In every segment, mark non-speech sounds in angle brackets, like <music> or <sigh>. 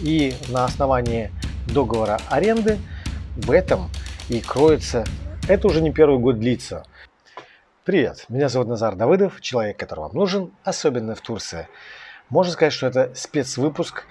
И на основании договора аренды в этом и кроется, это уже не первый год длится. Привет, меня зовут Назар Давыдов, человек, который вам нужен, особенно в Турции. Можно сказать, что это спецвыпуск,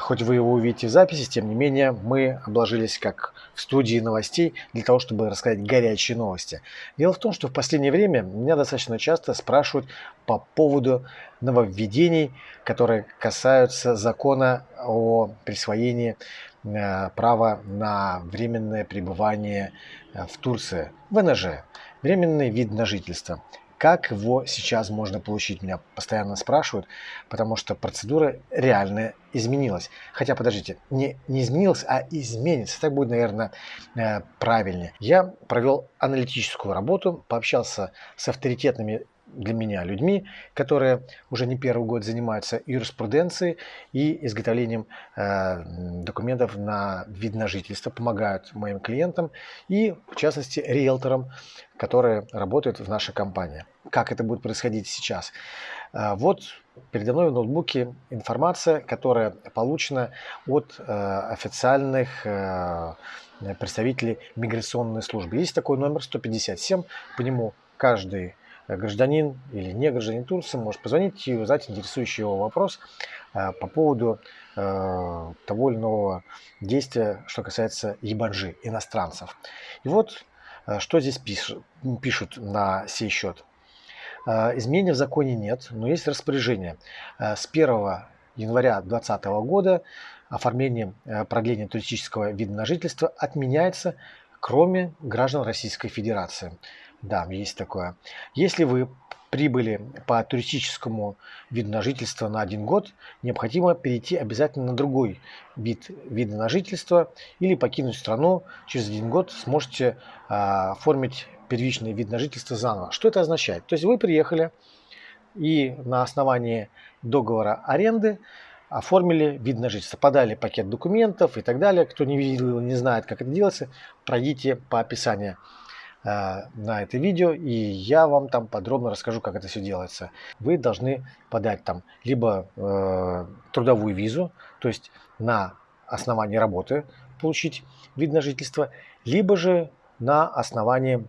хоть вы его увидите в записи, тем не менее мы обложились как в студии новостей для того, чтобы рассказать горячие новости. Дело в том, что в последнее время меня достаточно часто спрашивают по поводу нововведений, которые касаются закона о присвоении а, права на временное пребывание а, в Турции, ВНЖ, временный вид на жительство. Как его сейчас можно получить, меня постоянно спрашивают, потому что процедура реально изменилась. Хотя, подождите, не, не изменилась, а изменится. Так будет, наверное, э, правильнее. Я провел аналитическую работу, пообщался с авторитетными для меня людьми, которые уже не первый год занимаются юриспруденцией и изготовлением э, документов на вид на жительство, помогают моим клиентам и, в частности, риэлторам, которые работают в нашей компании. Как это будет происходить сейчас? Э, вот передо мной в ноутбуке информация, которая получена от э, официальных э, представителей миграционной службы. Есть такой номер 157, по нему каждый гражданин или не гражданин Турции может позвонить и задать интересующий его вопрос э, по поводу э, того или иного действия, что касается ебанжи, иностранцев. И вот что здесь пишут на сей счет. Изменений в законе нет, но есть распоряжение. С 1 января 2020 года оформление продления туристического вида на жительство отменяется, кроме граждан Российской Федерации. Да, есть такое. Если вы прибыли по туристическому виду на жительство на один год, необходимо перейти обязательно на другой вид вида на жительство или покинуть страну. Через один год сможете а, оформить первичный вид на жительство заново. Что это означает? То есть вы приехали и на основании договора аренды оформили вид на жительство, подали пакет документов и так далее. Кто не видел, не знает, как это делается, пройдите по описанию Э, на это видео, и я вам там подробно расскажу, как это все делается. Вы должны подать там либо э, трудовую визу, то есть на основании работы получить вид на жительство, либо же на основании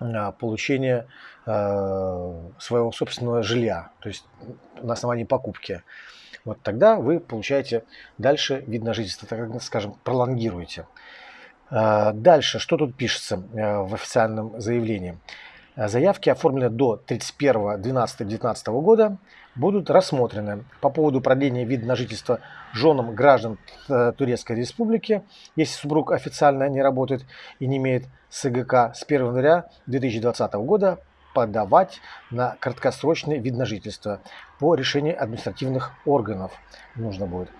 э, получения э, своего собственного жилья, то есть на основании покупки. Вот тогда вы получаете дальше вид на жительство, так скажем, пролонгируете. А, дальше, что тут пишется э, в официальном заявлении? Заявки, оформленные до 31.12.2019 года, будут рассмотрены по поводу продления вида на жительство женам граждан э, Турецкой Республики, если супруг официально не работает и не имеет СГК с 1 января 2020 года подавать на краткосрочный вид на жительство по решению административных органов нужно будет.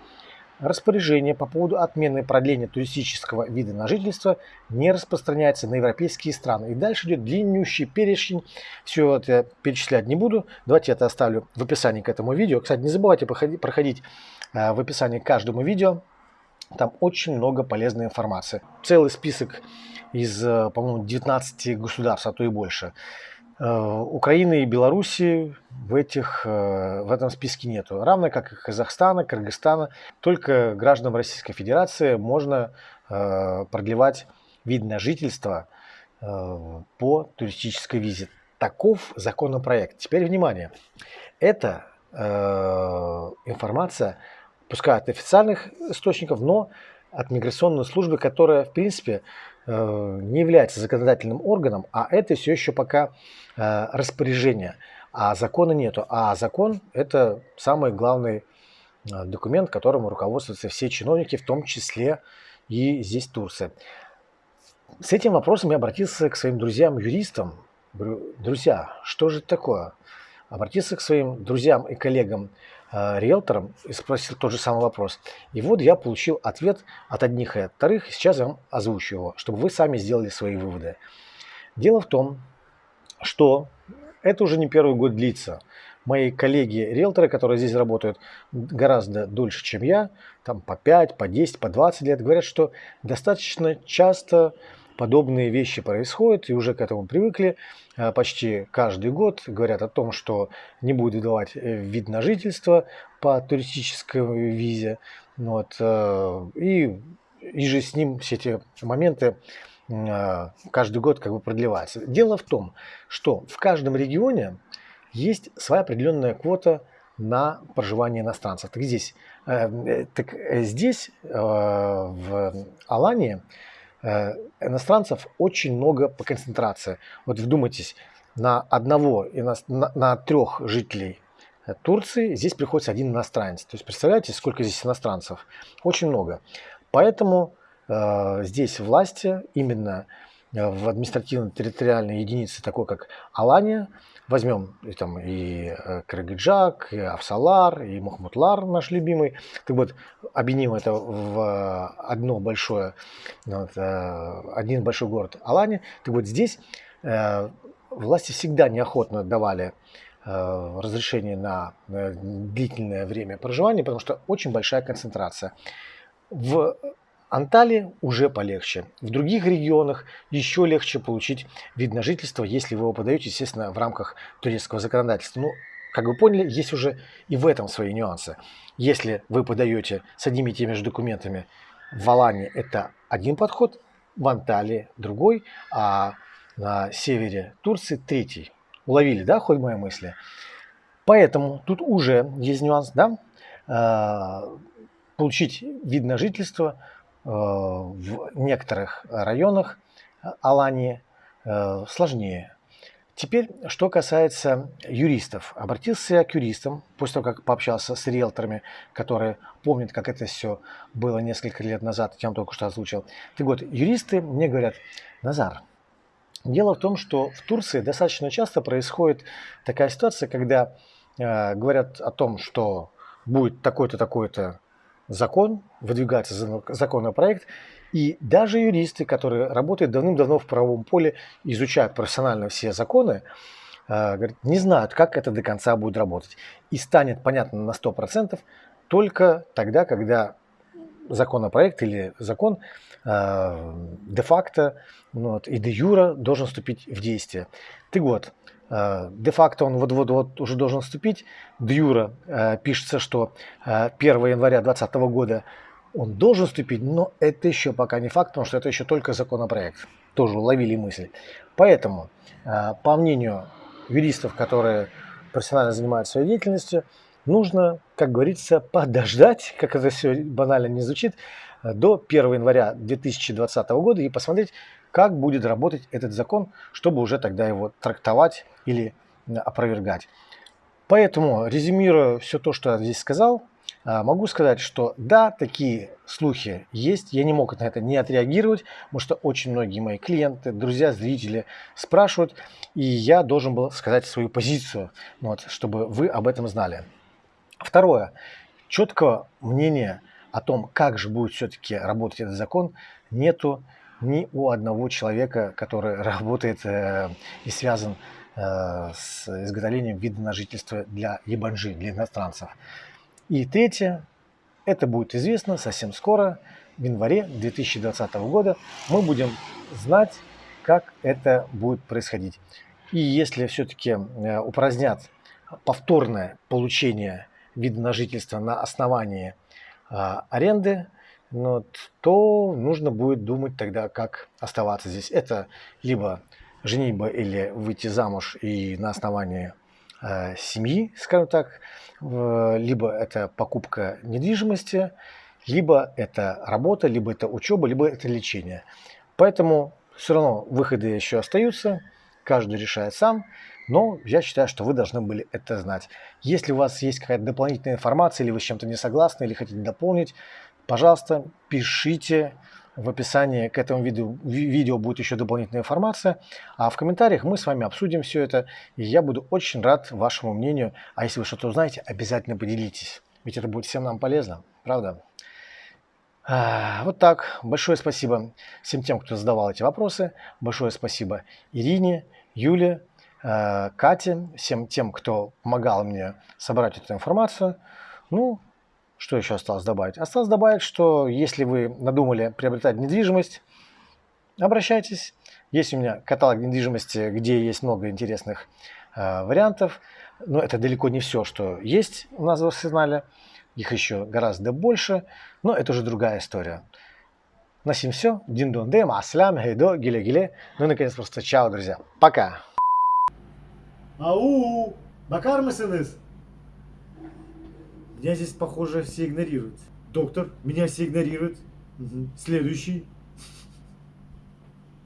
Распоряжение по поводу отмены продления туристического вида на жительство не распространяется на европейские страны. И дальше идет длиннющий перечень. Все это перечислять не буду. Давайте я это оставлю в описании к этому видео. Кстати, не забывайте проходить э, в описании к каждому видео. Там очень много полезной информации. Целый список из, э, по-моему, 19 государств, а то и больше. Э, Украины и Беларуси в, этих, э, в этом списке нету. Равно как и Казахстана, Кыргызстана. Только гражданам Российской Федерации можно э, продлевать вид на жительство по туристической визе. Таков законопроект. Теперь внимание. Это информация, пускай от официальных источников, но от миграционной службы, которая, в принципе, не является законодательным органом, а это все еще пока э, распоряжение, а закона нету. А закон – это самый главный э, документ, которым руководствуются все чиновники, в том числе и здесь Турция. С этим вопросом я обратился к своим друзьям-юристам. Друзья, что же это такое? Обратился к своим друзьям и коллегам Э, риэлтором и спросил тот же самый вопрос. И вот я получил ответ от одних и от вторых. Сейчас я вам озвучу его, чтобы вы сами сделали свои выводы. Дело в том, что это уже не первый год длится. Мои коллеги-риэлторы, которые здесь работают гораздо дольше, чем я, там по 5, по 10, по 20 лет, говорят, что достаточно часто подобные вещи происходят, и уже к этому привыкли. Э, почти каждый год говорят о том, что не будет выдавать э, вид на жительство по туристической визе. Вот, и, и же с ним все эти моменты каждый год как бы продлеваются. Дело в том, что в каждом регионе есть своя определенная квота на проживание иностранцев. Так здесь, э, так здесь э, в Алании э, иностранцев очень много по концентрации. Вот вдумайтесь, на одного, на, на трех жителей Турции здесь приходится один иностранец. То есть представляете, сколько здесь иностранцев? Очень много. Поэтому э, здесь власти именно в административно-территориальной единице, такой как Алания, возьмем там, и э, Кыргыджак, и Авсалар, и Мухмутлар, наш любимый. Так вот, объединим это в одно большое, вот, э, один большой город Алани. Так вот, здесь э, власти всегда неохотно давали разрешение на длительное время проживания, потому что очень большая концентрация. В Анталии уже полегче. В других регионах еще легче получить вид на жительство, если вы его подаете, естественно, в рамках турецкого законодательства. Ну, как вы поняли, есть уже и в этом свои нюансы. Если вы подаете с одними и теми же документами в Алане, это один подход, в Анталии другой, а на севере Турции третий. Уловили, да, хоть мои мысли? Поэтому тут уже есть нюанс, да, а, получить вид на жительство Э, в некоторых районах Алании э, сложнее. Теперь, что касается юристов. Обратился я к юристам, после того, как пообщался с риэлторами, которые помнят, как это все было несколько лет назад, я вам только что озвучил. Так вот, юристы мне говорят, Назар, дело в том, что в Турции достаточно часто происходит такая ситуация, когда э, говорят о том, что будет такой-то, такой-то закон, выдвигается законопроект, и даже юристы, которые работают давным-давно в правовом поле, изучают профессионально все законы, э, говорят, не знают, как это до конца будет работать. И станет понятно на 100% только тогда, когда законопроект или закон э, де-факто ну, вот, и де-юра должен вступить в действие. Год Э, де-факто он вот-вот-вот уже должен вступить. Д'юра э, пишется, что 1 э, января 2020 года он должен вступить, но это еще пока не факт, потому что это еще только законопроект. Тоже уловили мысль. Поэтому, по мнению юристов, которые профессионально занимаются своей деятельностью, нужно, как говорится, подождать, как это все банально не звучит, до 1 января 2020 года и посмотреть, как будет работать этот закон, чтобы уже тогда его трактовать или опровергать. Поэтому, резюмируя все то, что я здесь сказал, а, могу сказать, что да, такие слухи есть. Я не мог на это не отреагировать, потому что очень многие мои клиенты, друзья, зрители спрашивают, и я должен был сказать свою позицию, вот, чтобы вы об этом знали. Второе. Четкого мнения о том, как же будет все-таки работать этот закон, нету ни у одного человека, который <laughs> работает э, и связан э, с изготовлением вида на жительство для ебанжи, для иностранцев. И третье, это будет известно совсем скоро, в январе 2020 года мы будем знать, как это будет происходить. И если все-таки э, упразднят повторное получение вида на жительство на основании э, аренды, ну, то нужно будет думать тогда, как оставаться здесь. Это либо женитьба или выйти замуж и на основании э, семьи, скажем так, э, либо это покупка недвижимости, либо это работа, либо это учеба, либо это лечение. Поэтому все равно выходы еще остаются, каждый решает сам, но я считаю, что вы должны были это знать. Если у вас есть какая-то дополнительная информация, или вы с чем-то не согласны, или хотите дополнить, пожалуйста, пишите. В описании к этому видео, видео будет еще дополнительная информация. А в комментариях мы с вами обсудим все это. И я буду очень рад вашему мнению. А если вы что-то узнаете, обязательно поделитесь. Ведь это будет всем нам полезно. Правда? А, вот так. Большое спасибо всем тем, кто задавал эти вопросы. Большое спасибо Ирине, Юле, а, Кате, всем тем, кто помогал мне собрать эту информацию. Ну, что еще осталось добавить? Осталось добавить, что если вы надумали приобретать недвижимость, обращайтесь. Есть у меня каталог недвижимости, где есть много интересных э, вариантов. Но это далеко не все, что есть у нас в арсенале. Их еще гораздо больше, но это уже другая история. На сим все. Дин дон дем, аслям, гейдо, гиле гиле. Ну и наконец просто чао, друзья. Пока. Ау! Bakar mısınız? Меня здесь, похоже, все игнорируют. Доктор, меня все игнорируют. Мгм. Следующий.